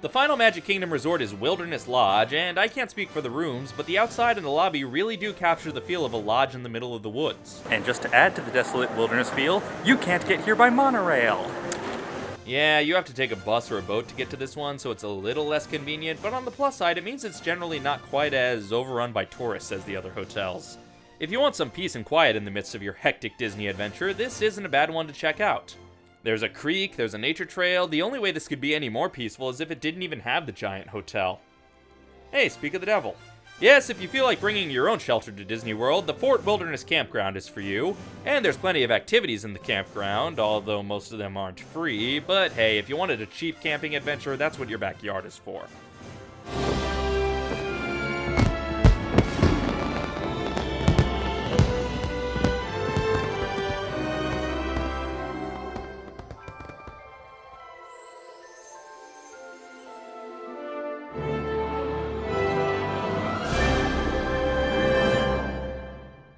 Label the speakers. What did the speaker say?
Speaker 1: The final Magic Kingdom resort is Wilderness Lodge, and I can't speak for the rooms, but the outside and the lobby really do capture the feel of a lodge in the middle of the woods.
Speaker 2: And just to add to the desolate wilderness feel, you can't get here by monorail.
Speaker 1: Yeah, you have to take a bus or a boat to get to this one, so it's a little less convenient, but on the plus side, it means it's generally not quite as overrun by tourists as the other hotels. If you want some peace and quiet in the midst of your hectic Disney adventure, this isn't a bad one to check out. There's a creek, there's a nature trail, the only way this could be any more peaceful is if it didn't even have the giant hotel. Hey, speak of the devil. Yes, if you feel like bringing your own shelter to Disney World, the Fort Wilderness Campground is for you. And there's plenty of activities in the campground, although most of them aren't free. But hey, if you wanted a cheap camping adventure, that's what your backyard is for.